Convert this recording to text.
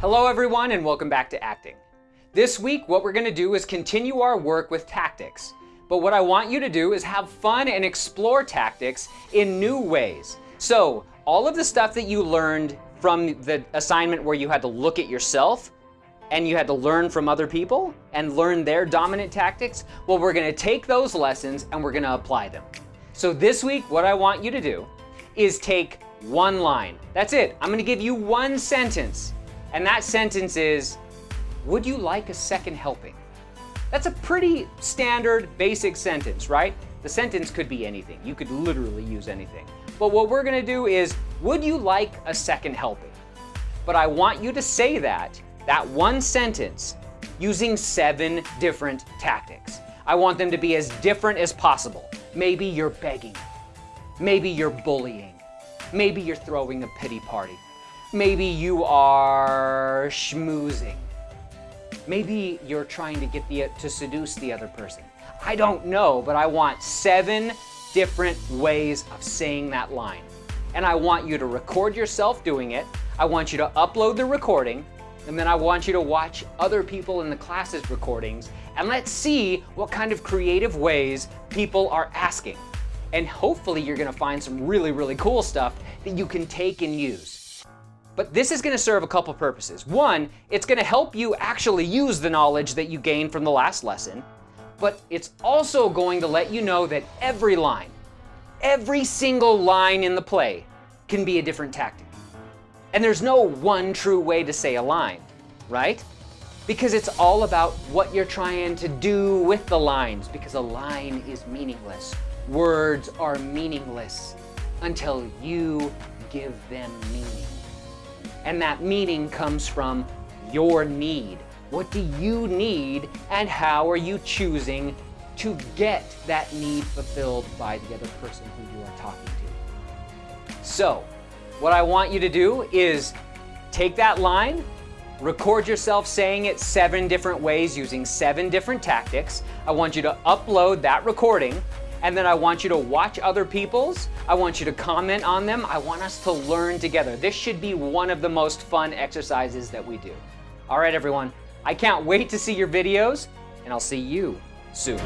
Hello everyone and welcome back to acting. This week what we're going to do is continue our work with tactics. But what I want you to do is have fun and explore tactics in new ways. So all of the stuff that you learned from the assignment where you had to look at yourself and you had to learn from other people and learn their dominant tactics, well, we're gonna take those lessons and we're gonna apply them. So this week, what I want you to do is take one line. That's it. I'm gonna give you one sentence. And that sentence is, would you like a second helping? That's a pretty standard, basic sentence, right? The sentence could be anything. You could literally use anything. But what we're gonna do is, would you like a second helping? But I want you to say that that one sentence using seven different tactics. I want them to be as different as possible. Maybe you're begging. Maybe you're bullying. Maybe you're throwing a pity party. Maybe you are schmoozing. Maybe you're trying to get the to seduce the other person. I don't know, but I want seven different ways of saying that line. And I want you to record yourself doing it. I want you to upload the recording and then I want you to watch other people in the class's recordings and let's see what kind of creative ways people are asking. And hopefully you're gonna find some really, really cool stuff that you can take and use. But this is gonna serve a couple purposes. One, it's gonna help you actually use the knowledge that you gained from the last lesson, but it's also going to let you know that every line, every single line in the play can be a different tactic. And there's no one true way to say a line, right? Because it's all about what you're trying to do with the lines, because a line is meaningless. Words are meaningless until you give them meaning. And that meaning comes from your need. What do you need and how are you choosing to get that need fulfilled by the other person who you are talking to? So, what I want you to do is take that line, record yourself saying it seven different ways using seven different tactics. I want you to upload that recording and then I want you to watch other people's. I want you to comment on them. I want us to learn together. This should be one of the most fun exercises that we do. All right, everyone. I can't wait to see your videos and I'll see you soon.